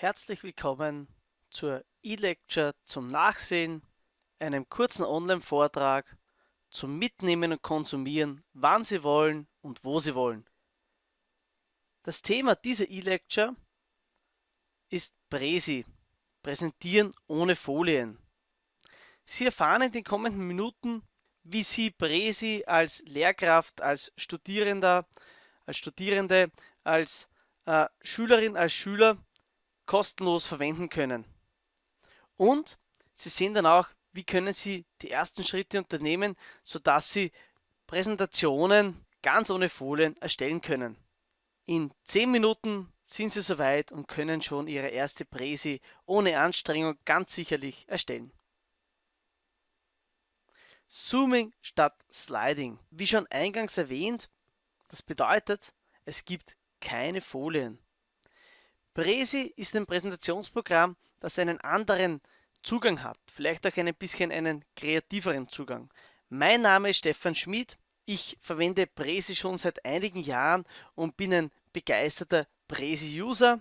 Herzlich willkommen zur E-Lecture zum Nachsehen, einem kurzen Online-Vortrag zum Mitnehmen und Konsumieren, wann Sie wollen und wo Sie wollen. Das Thema dieser E-Lecture ist Präsi, Präsentieren ohne Folien. Sie erfahren in den kommenden Minuten, wie Sie Präsi als Lehrkraft, als Studierender, als Studierende, als äh, Schülerin, als Schüler kostenlos verwenden können. Und Sie sehen dann auch, wie können Sie die ersten Schritte unternehmen, sodass Sie Präsentationen ganz ohne Folien erstellen können. In 10 Minuten sind Sie soweit und können schon Ihre erste Präsi ohne Anstrengung ganz sicherlich erstellen. Zooming statt Sliding. Wie schon eingangs erwähnt, das bedeutet, es gibt keine Folien. Presi ist ein Präsentationsprogramm, das einen anderen Zugang hat, vielleicht auch ein bisschen einen kreativeren Zugang. Mein Name ist Stefan Schmid, ich verwende Presi schon seit einigen Jahren und bin ein begeisterter Presi-User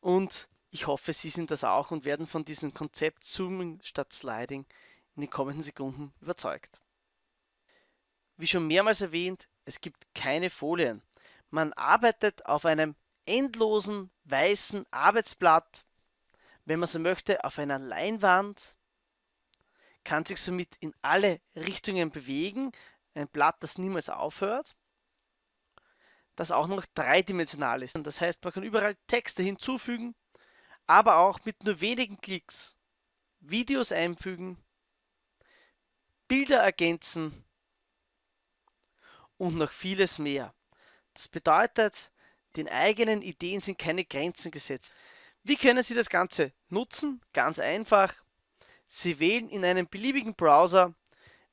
und ich hoffe, Sie sind das auch und werden von diesem Konzept Zooming statt Sliding in den kommenden Sekunden überzeugt. Wie schon mehrmals erwähnt, es gibt keine Folien. Man arbeitet auf einem endlosen weißen Arbeitsblatt, wenn man so möchte, auf einer Leinwand, kann sich somit in alle Richtungen bewegen, ein Blatt, das niemals aufhört, das auch noch dreidimensional ist. Das heißt, man kann überall Texte hinzufügen, aber auch mit nur wenigen Klicks Videos einfügen, Bilder ergänzen und noch vieles mehr. Das bedeutet, den eigenen Ideen sind keine Grenzen gesetzt. Wie können Sie das Ganze nutzen? Ganz einfach. Sie wählen in einem beliebigen Browser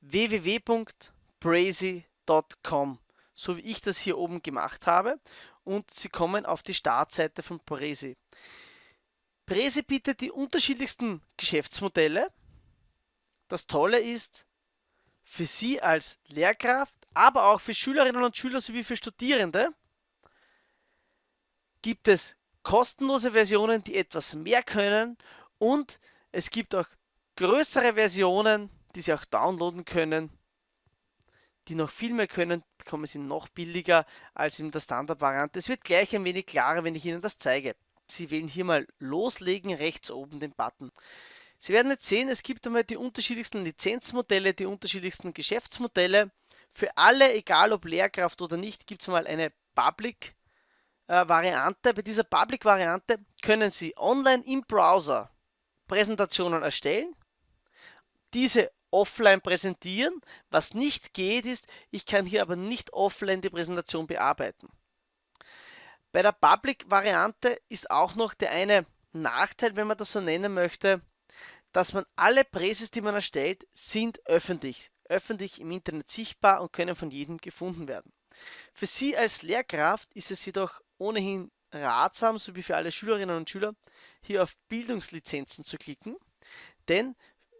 www.brazy.com, so wie ich das hier oben gemacht habe, und Sie kommen auf die Startseite von Brazy. Brazy bietet die unterschiedlichsten Geschäftsmodelle. Das Tolle ist, für Sie als Lehrkraft, aber auch für Schülerinnen und Schüler sowie für Studierende, gibt es kostenlose Versionen, die etwas mehr können und es gibt auch größere Versionen, die Sie auch downloaden können, die noch viel mehr können, bekommen Sie noch billiger als in der Standard-Variante. Es wird gleich ein wenig klarer, wenn ich Ihnen das zeige. Sie wählen hier mal Loslegen, rechts oben den Button. Sie werden jetzt sehen, es gibt einmal die unterschiedlichsten Lizenzmodelle, die unterschiedlichsten Geschäftsmodelle. Für alle, egal ob Lehrkraft oder nicht, gibt es mal eine Public Variante. Bei dieser Public Variante können Sie online im Browser Präsentationen erstellen, diese offline präsentieren. Was nicht geht ist, ich kann hier aber nicht offline die Präsentation bearbeiten. Bei der Public Variante ist auch noch der eine Nachteil, wenn man das so nennen möchte, dass man alle Präses, die man erstellt, sind öffentlich, öffentlich im Internet sichtbar und können von jedem gefunden werden. Für Sie als Lehrkraft ist es jedoch ohnehin ratsam, sowie für alle Schülerinnen und Schüler, hier auf Bildungslizenzen zu klicken, denn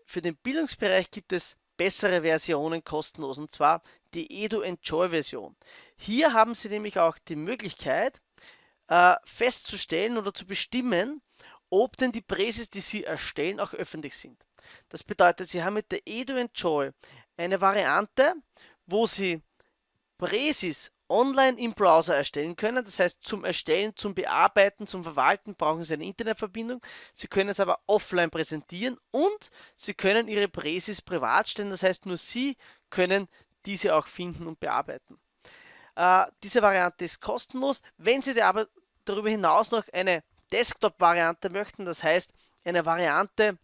für den Bildungsbereich gibt es bessere Versionen kostenlos, und zwar die Edu Enjoy Version. Hier haben Sie nämlich auch die Möglichkeit, äh, festzustellen oder zu bestimmen, ob denn die Präses, die Sie erstellen, auch öffentlich sind. Das bedeutet, Sie haben mit der Edu Enjoy eine Variante, wo Sie Präsis online im Browser erstellen können. Das heißt, zum Erstellen, zum Bearbeiten, zum Verwalten brauchen Sie eine Internetverbindung. Sie können es aber offline präsentieren und Sie können Ihre Präsis privat stellen. Das heißt, nur Sie können diese auch finden und bearbeiten. Äh, diese Variante ist kostenlos. Wenn Sie aber darüber hinaus noch eine Desktop-Variante möchten, das heißt eine Variante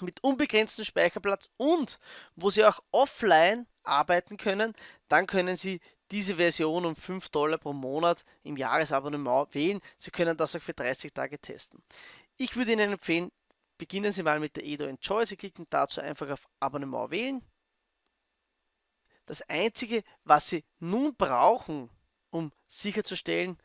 mit unbegrenztem Speicherplatz und wo Sie auch offline arbeiten können, dann können Sie diese Version um 5 Dollar pro Monat im Jahresabonnement wählen. Sie können das auch für 30 Tage testen. Ich würde Ihnen empfehlen, beginnen Sie mal mit der Edo Enjoy. Sie klicken dazu einfach auf Abonnement wählen. Das Einzige, was Sie nun brauchen, um sicherzustellen,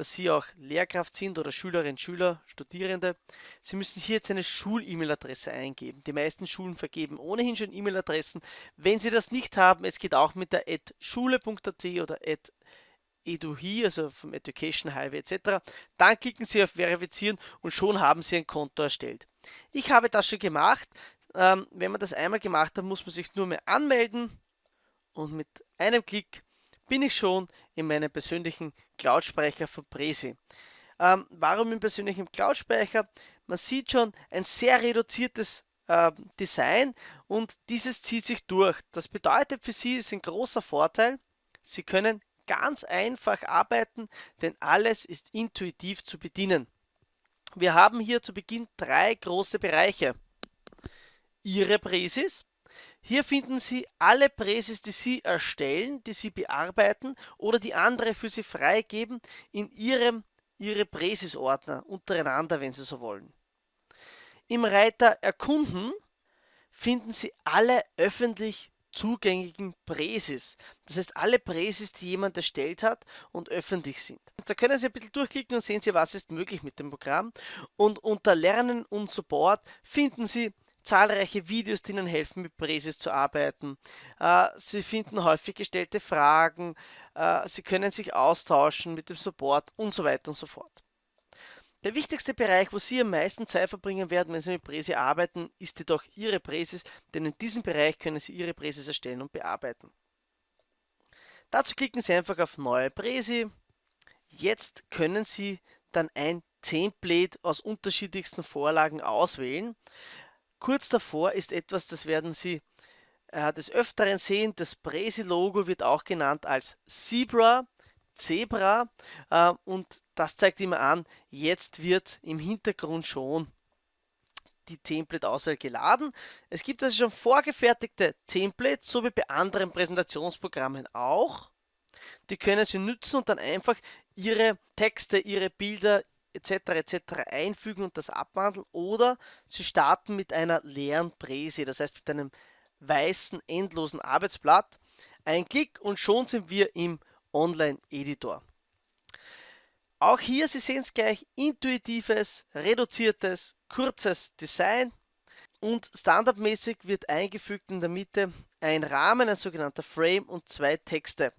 dass Sie auch Lehrkraft sind oder Schülerinnen, Schüler, Studierende. Sie müssen hier jetzt eine Schul-E-Mail-Adresse eingeben. Die meisten Schulen vergeben ohnehin schon E-Mail-Adressen. Wenn Sie das nicht haben, es geht auch mit der schule.at oder EduHi, also vom Education Highway etc. Dann klicken Sie auf Verifizieren und schon haben Sie ein Konto erstellt. Ich habe das schon gemacht. Ähm, wenn man das einmal gemacht hat, muss man sich nur mehr anmelden und mit einem Klick bin ich schon in meinem persönlichen Cloud-Speicher von Presi. Ähm, warum im persönlichen Cloud-Speicher? Man sieht schon ein sehr reduziertes äh, Design und dieses zieht sich durch. Das bedeutet für Sie ist ein großer Vorteil. Sie können ganz einfach arbeiten, denn alles ist intuitiv zu bedienen. Wir haben hier zu Beginn drei große Bereiche. Ihre Präsis, hier finden Sie alle Präsis, die Sie erstellen, die Sie bearbeiten oder die andere für Sie freigeben in Ihrem Ihre Präsis-Ordner untereinander, wenn Sie so wollen. Im Reiter Erkunden finden Sie alle öffentlich zugänglichen Präsis. Das heißt, alle Präsis, die jemand erstellt hat und öffentlich sind. Da können Sie ein bisschen durchklicken und sehen Sie, was ist möglich mit dem Programm. Und unter Lernen und Support finden Sie zahlreiche Videos, die Ihnen helfen, mit Präsis zu arbeiten. Äh, Sie finden häufig gestellte Fragen, äh, Sie können sich austauschen mit dem Support und so weiter und so fort. Der wichtigste Bereich, wo Sie am meisten Zeit verbringen werden, wenn Sie mit Präsi arbeiten, ist jedoch Ihre Präsis, denn in diesem Bereich können Sie Ihre Präsis erstellen und bearbeiten. Dazu klicken Sie einfach auf Neue Präsi. Jetzt können Sie dann ein Template aus unterschiedlichsten Vorlagen auswählen. Kurz davor ist etwas, das werden Sie äh, des Öfteren sehen. Das Presi-Logo wird auch genannt als Zebra, Zebra äh, und das zeigt immer an, jetzt wird im Hintergrund schon die Template-Auswahl geladen. Es gibt also schon vorgefertigte Templates, so wie bei anderen Präsentationsprogrammen auch. Die können Sie nutzen und dann einfach Ihre Texte, Ihre Bilder, etc. etc. einfügen und das abwandeln oder Sie starten mit einer leeren Präse, das heißt mit einem weißen endlosen Arbeitsblatt. Ein Klick und schon sind wir im Online-Editor. Auch hier, Sie sehen es gleich, intuitives, reduziertes, kurzes Design und standardmäßig wird eingefügt in der Mitte ein Rahmen, ein sogenannter Frame und zwei Texte.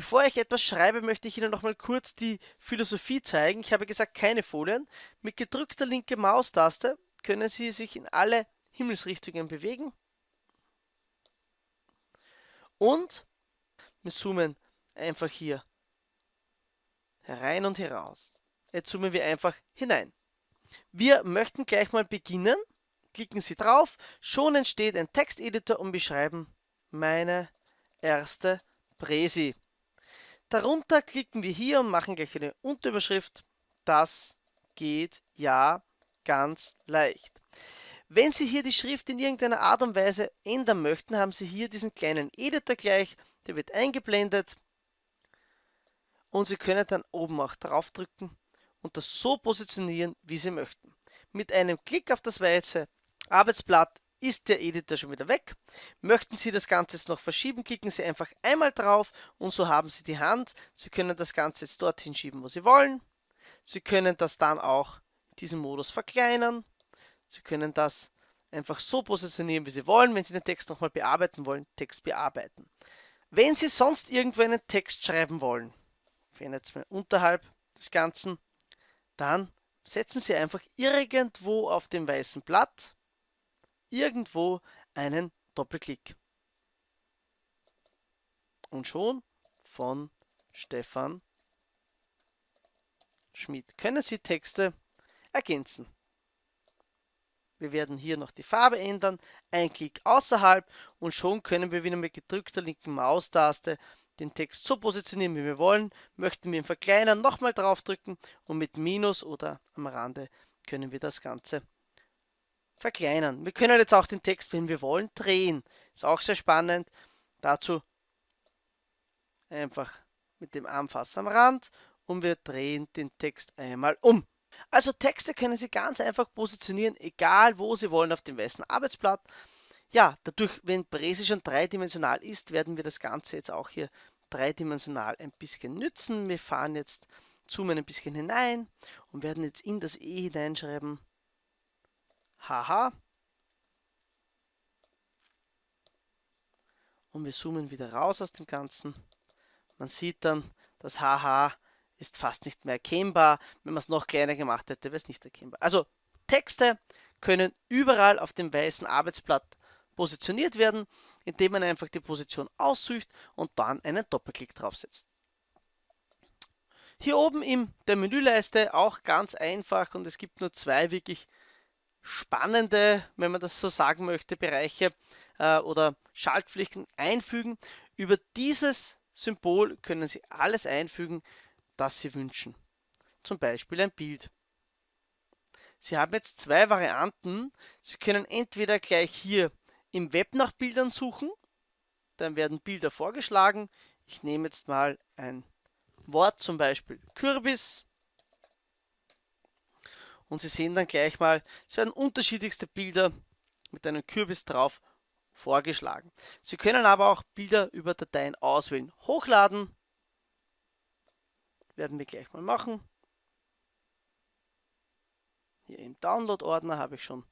Bevor ich etwas schreibe, möchte ich Ihnen noch mal kurz die Philosophie zeigen. Ich habe gesagt, keine Folien. Mit gedrückter linke Maustaste können Sie sich in alle Himmelsrichtungen bewegen. Und wir zoomen einfach hier herein und heraus. Jetzt zoomen wir einfach hinein. Wir möchten gleich mal beginnen. Klicken Sie drauf. Schon entsteht ein Texteditor und beschreiben meine erste Präsi. Darunter klicken wir hier und machen gleich eine Unterüberschrift. Das geht ja ganz leicht. Wenn Sie hier die Schrift in irgendeiner Art und Weise ändern möchten, haben Sie hier diesen kleinen Editor gleich, der wird eingeblendet und Sie können dann oben auch draufdrücken und das so positionieren, wie Sie möchten. Mit einem Klick auf das weiße Arbeitsblatt ist der Editor schon wieder weg. Möchten Sie das Ganze jetzt noch verschieben, klicken Sie einfach einmal drauf und so haben Sie die Hand. Sie können das Ganze jetzt dorthin schieben, wo Sie wollen. Sie können das dann auch in diesem Modus verkleinern. Sie können das einfach so positionieren, wie Sie wollen. Wenn Sie den Text nochmal bearbeiten wollen, Text bearbeiten. Wenn Sie sonst irgendwo einen Text schreiben wollen, wenn jetzt mal unterhalb des Ganzen, dann setzen Sie einfach irgendwo auf dem weißen Blatt irgendwo einen Doppelklick. Und schon von Stefan Schmidt können Sie Texte ergänzen. Wir werden hier noch die Farbe ändern, ein Klick außerhalb und schon können wir wieder mit gedrückter linken Maustaste den Text so positionieren, wie wir wollen. Möchten wir ihn verkleinern, nochmal draufdrücken und mit Minus oder am Rande können wir das Ganze verkleinern. Wir können jetzt auch den Text, wenn wir wollen, drehen. Ist auch sehr spannend. Dazu einfach mit dem Anfass am Rand und wir drehen den Text einmal um. Also Texte können Sie ganz einfach positionieren, egal wo Sie wollen auf dem weißen Arbeitsblatt. Ja, dadurch, wenn Präsi schon dreidimensional ist, werden wir das Ganze jetzt auch hier dreidimensional ein bisschen nützen. Wir fahren jetzt, zoomen ein bisschen hinein und werden jetzt in das E hineinschreiben Haha. Und wir zoomen wieder raus aus dem Ganzen. Man sieht dann, das HH ist fast nicht mehr erkennbar. Wenn man es noch kleiner gemacht hätte, wäre es nicht erkennbar. Also Texte können überall auf dem weißen Arbeitsblatt positioniert werden, indem man einfach die Position aussucht und dann einen Doppelklick draufsetzt. Hier oben in der Menüleiste auch ganz einfach und es gibt nur zwei wirklich spannende, wenn man das so sagen möchte, Bereiche äh, oder Schaltpflichten einfügen. Über dieses Symbol können Sie alles einfügen, das Sie wünschen. Zum Beispiel ein Bild. Sie haben jetzt zwei Varianten. Sie können entweder gleich hier im Web nach Bildern suchen, dann werden Bilder vorgeschlagen. Ich nehme jetzt mal ein Wort, zum Beispiel Kürbis. Und Sie sehen dann gleich mal, es werden unterschiedlichste Bilder mit einem Kürbis drauf vorgeschlagen. Sie können aber auch Bilder über Dateien auswählen, hochladen. Werden wir gleich mal machen. Hier im Download-Ordner habe ich schon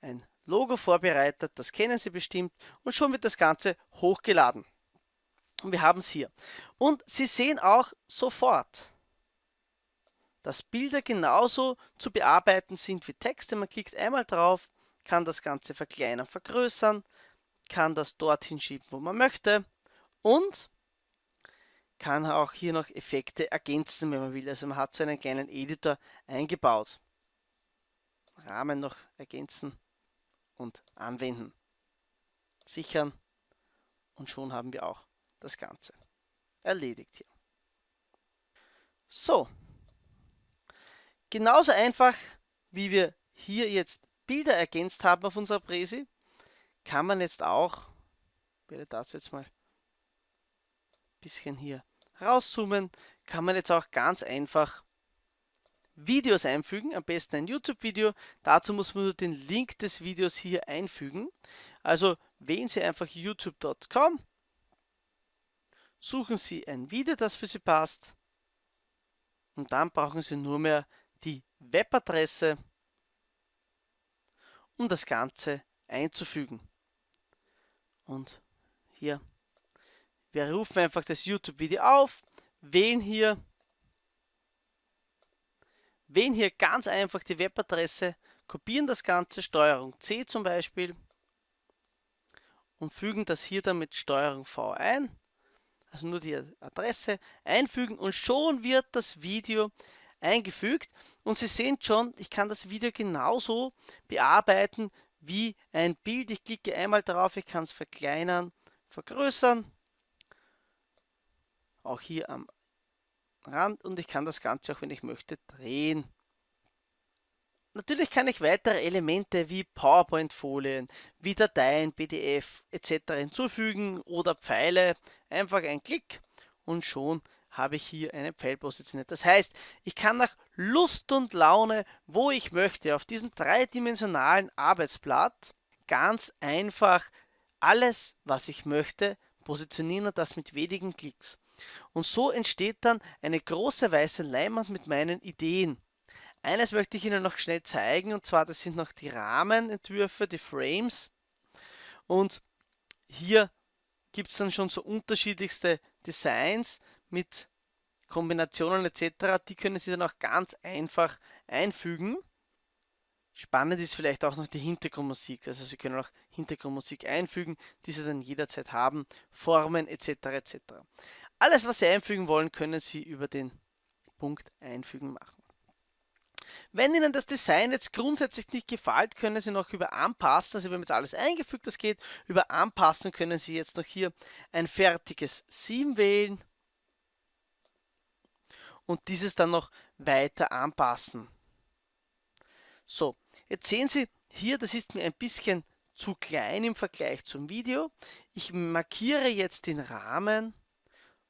ein Logo vorbereitet, das kennen Sie bestimmt und schon wird das Ganze hochgeladen. Und wir haben es hier. Und Sie sehen auch sofort, dass Bilder genauso zu bearbeiten sind wie Texte. Man klickt einmal drauf, kann das Ganze verkleinern, vergrößern, kann das dorthin schieben, wo man möchte und kann auch hier noch Effekte ergänzen, wenn man will. Also man hat so einen kleinen Editor eingebaut. Rahmen noch ergänzen und anwenden. Sichern und schon haben wir auch das Ganze erledigt hier. So, genauso einfach wie wir hier jetzt Bilder ergänzt haben auf unserer Präsi, kann man jetzt auch, ich werde das jetzt mal ein bisschen hier rauszoomen, kann man jetzt auch ganz einfach Videos einfügen, am besten ein YouTube-Video. Dazu muss man nur den Link des Videos hier einfügen. Also wählen Sie einfach youtube.com, suchen Sie ein Video, das für Sie passt und dann brauchen Sie nur mehr Webadresse um das Ganze einzufügen. Und hier, wir rufen einfach das YouTube-Video auf, wählen hier, wählen hier ganz einfach die Webadresse, kopieren das Ganze, Steuerung C zum Beispiel, und fügen das hier dann mit Steuerung V ein, also nur die Adresse einfügen und schon wird das Video eingefügt und Sie sehen schon, ich kann das Video genauso bearbeiten wie ein Bild. Ich klicke einmal darauf, ich kann es verkleinern, vergrößern, auch hier am Rand und ich kann das Ganze auch, wenn ich möchte, drehen. Natürlich kann ich weitere Elemente wie PowerPoint-Folien, wie Dateien, PDF etc. hinzufügen oder Pfeile. Einfach ein Klick und schon habe ich hier einen Pfeil positioniert. Das heißt, ich kann nach Lust und Laune, wo ich möchte, auf diesem dreidimensionalen Arbeitsblatt ganz einfach alles, was ich möchte, positionieren und das mit wenigen Klicks. Und so entsteht dann eine große weiße Leinwand mit meinen Ideen. Eines möchte ich Ihnen noch schnell zeigen, und zwar das sind noch die Rahmenentwürfe, die Frames. Und hier gibt es dann schon so unterschiedlichste Designs mit Kombinationen etc., die können Sie dann auch ganz einfach einfügen. Spannend ist vielleicht auch noch die Hintergrundmusik. Also Sie können auch Hintergrundmusik einfügen, die Sie dann jederzeit haben, Formen etc. etc. Alles, was Sie einfügen wollen, können Sie über den Punkt Einfügen machen. Wenn Ihnen das Design jetzt grundsätzlich nicht gefällt, können Sie noch über Anpassen, also wir haben jetzt alles eingefügt, das geht, über Anpassen können Sie jetzt noch hier ein fertiges Theme wählen und dieses dann noch weiter anpassen. So, jetzt sehen Sie hier, das ist mir ein bisschen zu klein im Vergleich zum Video. Ich markiere jetzt den Rahmen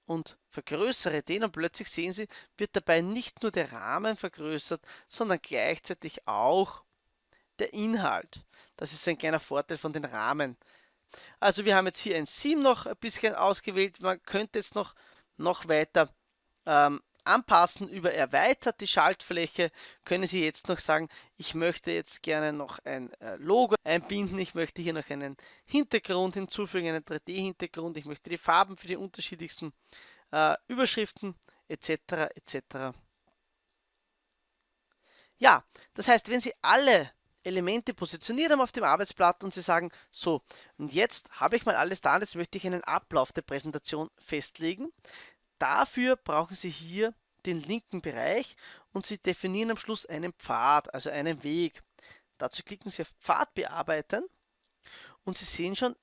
und vergrößere den und plötzlich sehen Sie, wird dabei nicht nur der Rahmen vergrößert, sondern gleichzeitig auch der Inhalt. Das ist ein kleiner Vorteil von den Rahmen. Also wir haben jetzt hier ein Sim noch ein bisschen ausgewählt. Man könnte jetzt noch, noch weiter ähm, anpassen über erweitert die Schaltfläche können Sie jetzt noch sagen, ich möchte jetzt gerne noch ein äh, Logo einbinden, ich möchte hier noch einen Hintergrund hinzufügen, einen 3D-Hintergrund, ich möchte die Farben für die unterschiedlichsten äh, Überschriften etc. etc. Ja, das heißt, wenn Sie alle Elemente positioniert haben auf dem Arbeitsblatt und Sie sagen, so, und jetzt habe ich mal alles da, jetzt möchte ich einen Ablauf der Präsentation festlegen. Dafür brauchen Sie hier den linken Bereich und Sie definieren am Schluss einen Pfad, also einen Weg. Dazu klicken Sie auf Pfad bearbeiten und Sie sehen schon,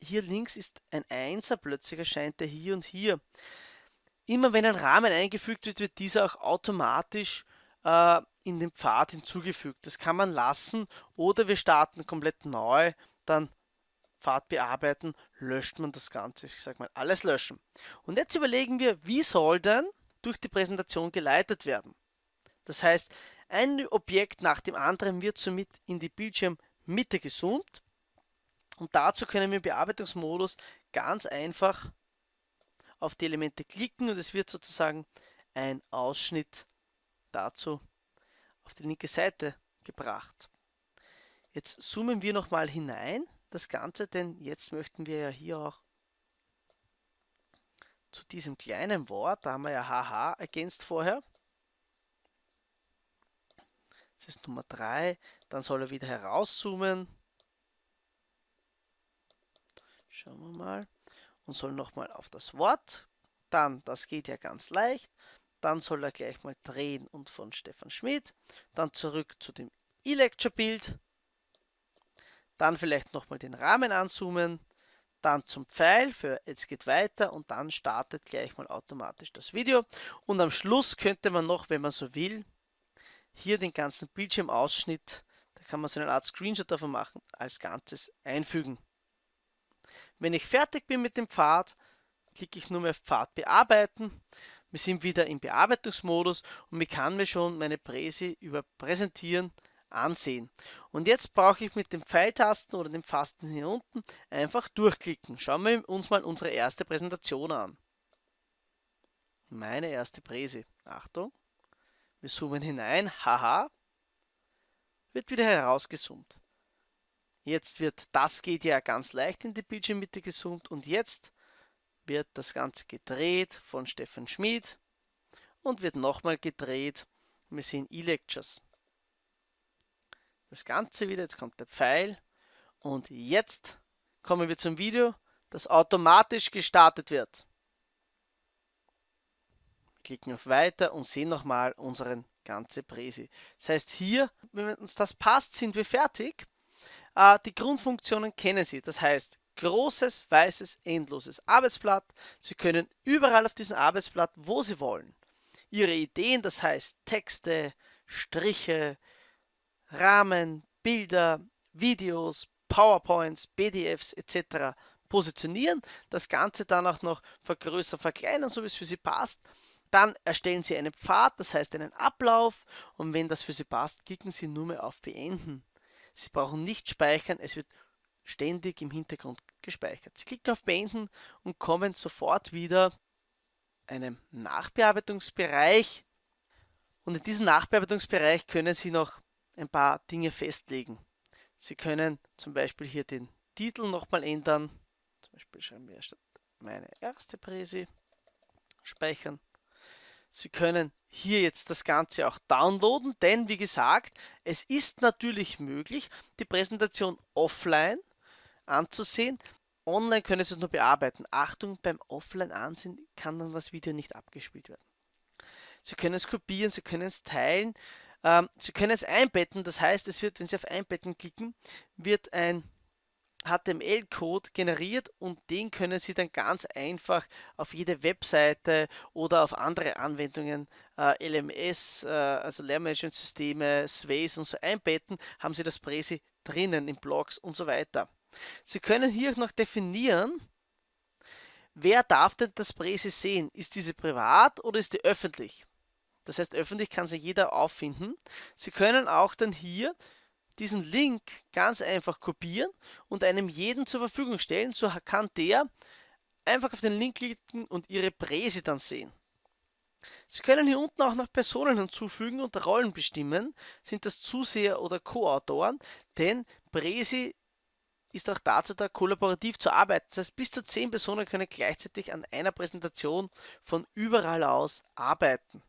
hier links ist ein Einser, plötzlich erscheint er hier und hier. Immer wenn ein Rahmen eingefügt wird, wird dieser auch automatisch äh, in den Pfad hinzugefügt. Das kann man lassen oder wir starten komplett neu, dann Pfad bearbeiten, löscht man das Ganze. Ich sage mal, alles löschen. Und jetzt überlegen wir, wie soll denn durch die Präsentation geleitet werden. Das heißt, ein Objekt nach dem anderen wird somit in die Bildschirmmitte gezoomt und dazu können wir im Bearbeitungsmodus ganz einfach auf die Elemente klicken und es wird sozusagen ein Ausschnitt dazu auf die linke Seite gebracht. Jetzt zoomen wir nochmal hinein, das Ganze, denn jetzt möchten wir ja hier auch zu diesem kleinen Wort, da haben wir ja haha ergänzt vorher. Das ist Nummer 3, dann soll er wieder herauszoomen. Schauen wir mal. Und soll nochmal auf das Wort. Dann, das geht ja ganz leicht. Dann soll er gleich mal drehen und von Stefan Schmidt. Dann zurück zu dem E-Lecture-Bild. Dann vielleicht nochmal den Rahmen anzoomen. Dann zum Pfeil für jetzt geht weiter und dann startet gleich mal automatisch das Video. Und am Schluss könnte man noch, wenn man so will, hier den ganzen Bildschirmausschnitt, da kann man so eine Art Screenshot davon machen, als Ganzes einfügen. Wenn ich fertig bin mit dem Pfad, klicke ich nur mehr auf Pfad bearbeiten. Wir sind wieder im Bearbeitungsmodus und ich kann mir schon meine Präsi über Präsentieren ansehen. Und jetzt brauche ich mit dem Pfeiltasten oder dem Fasten hier unten einfach durchklicken. Schauen wir uns mal unsere erste Präsentation an. Meine erste Präsi. Achtung. Wir zoomen hinein. Haha. Wird wieder herausgezoomt. Jetzt wird, das geht ja ganz leicht in die Bildschirmmitte gezoomt und jetzt wird das Ganze gedreht von Stefan Schmid und wird nochmal gedreht. Wir sehen E-Lectures. Das Ganze wieder, jetzt kommt der Pfeil und jetzt kommen wir zum Video, das automatisch gestartet wird. Klicken auf Weiter und sehen nochmal unseren ganze Präsi. Das heißt hier, wenn uns das passt, sind wir fertig. Äh, die Grundfunktionen kennen Sie, das heißt großes, weißes, endloses Arbeitsblatt. Sie können überall auf diesem Arbeitsblatt, wo Sie wollen, Ihre Ideen, das heißt Texte, Striche, Rahmen, Bilder, Videos, PowerPoints, PDFs etc. positionieren, das Ganze dann auch noch vergrößern, verkleinern, so wie es für Sie passt. Dann erstellen Sie einen Pfad, das heißt einen Ablauf und wenn das für Sie passt, klicken Sie nur mehr auf Beenden. Sie brauchen nicht speichern, es wird ständig im Hintergrund gespeichert. Sie klicken auf Beenden und kommen sofort wieder einem Nachbearbeitungsbereich. Und in diesem Nachbearbeitungsbereich können Sie noch ein paar Dinge festlegen. Sie können zum Beispiel hier den Titel nochmal ändern. Zum Beispiel schreiben wir statt meine erste Präsi speichern. Sie können hier jetzt das Ganze auch downloaden, denn wie gesagt, es ist natürlich möglich, die Präsentation offline anzusehen. Online können Sie es nur bearbeiten. Achtung, beim Offline ansehen kann dann das Video nicht abgespielt werden. Sie können es kopieren, Sie können es teilen, ähm, Sie können es einbetten. Das heißt, es wird, wenn Sie auf Einbetten klicken, wird ein HTML-Code generiert und den können Sie dann ganz einfach auf jede Webseite oder auf andere Anwendungen, äh, LMS, äh, also Lehrmanagementsysteme, Sways und so einbetten, haben Sie das Präsi drinnen in Blogs und so weiter. Sie können hier noch definieren, wer darf denn das Präsi sehen? Ist diese privat oder ist die öffentlich? Das heißt, öffentlich kann sie jeder auffinden. Sie können auch dann hier diesen Link ganz einfach kopieren und einem jeden zur Verfügung stellen. So kann der einfach auf den Link klicken und Ihre Präsi dann sehen. Sie können hier unten auch noch Personen hinzufügen und Rollen bestimmen. Sind das Zuseher oder Co-Autoren? Denn Präsi ist auch dazu da, kollaborativ zu arbeiten. Das heißt, bis zu zehn Personen können gleichzeitig an einer Präsentation von überall aus arbeiten.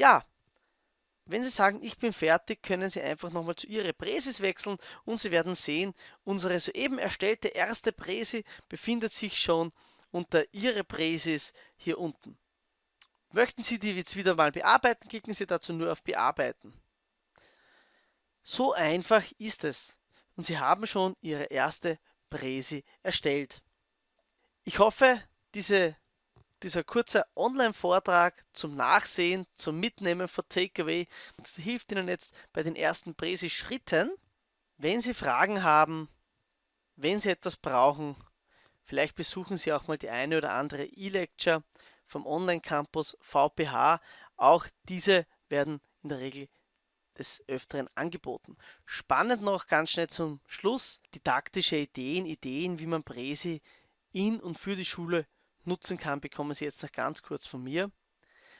Ja, wenn Sie sagen, ich bin fertig, können Sie einfach nochmal zu Ihrer Präsis wechseln und Sie werden sehen, unsere soeben erstellte erste Präsi befindet sich schon unter Ihre Präsis hier unten. Möchten Sie die jetzt wieder mal bearbeiten, klicken Sie dazu nur auf Bearbeiten. So einfach ist es. Und Sie haben schon Ihre erste Präsi erstellt. Ich hoffe, diese dieser kurze Online-Vortrag zum Nachsehen, zum Mitnehmen von Takeaway hilft Ihnen jetzt bei den ersten Präsi-Schritten. Wenn Sie Fragen haben, wenn Sie etwas brauchen, vielleicht besuchen Sie auch mal die eine oder andere E-Lecture vom Online-Campus VPH. Auch diese werden in der Regel des Öfteren angeboten. Spannend noch ganz schnell zum Schluss, didaktische Ideen, Ideen, wie man Präsi in und für die Schule nutzen kann, bekommen Sie jetzt noch ganz kurz von mir.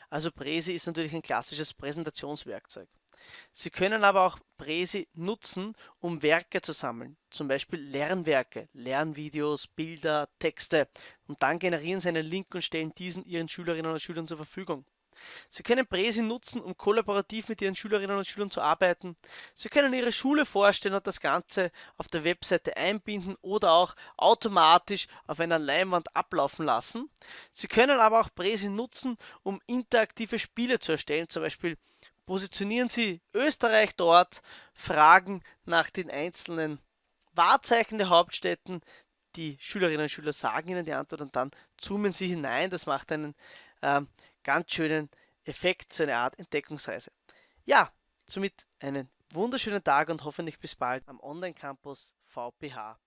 Also Presi ist natürlich ein klassisches Präsentationswerkzeug. Sie können aber auch Presi nutzen, um Werke zu sammeln, zum Beispiel Lernwerke, Lernvideos, Bilder, Texte und dann generieren Sie einen Link und stellen diesen Ihren Schülerinnen und Schülern zur Verfügung. Sie können Presi nutzen, um kollaborativ mit Ihren Schülerinnen und Schülern zu arbeiten. Sie können Ihre Schule vorstellen und das Ganze auf der Webseite einbinden oder auch automatisch auf einer Leinwand ablaufen lassen. Sie können aber auch Presi nutzen, um interaktive Spiele zu erstellen. Zum Beispiel positionieren Sie Österreich dort, fragen nach den einzelnen Wahrzeichen der Hauptstädten. Die Schülerinnen und Schüler sagen Ihnen die Antwort und dann zoomen Sie hinein. Das macht einen ähm, ganz schönen Effekt, so eine Art Entdeckungsreise. Ja, somit einen wunderschönen Tag und hoffentlich bis bald am Online-Campus VPH.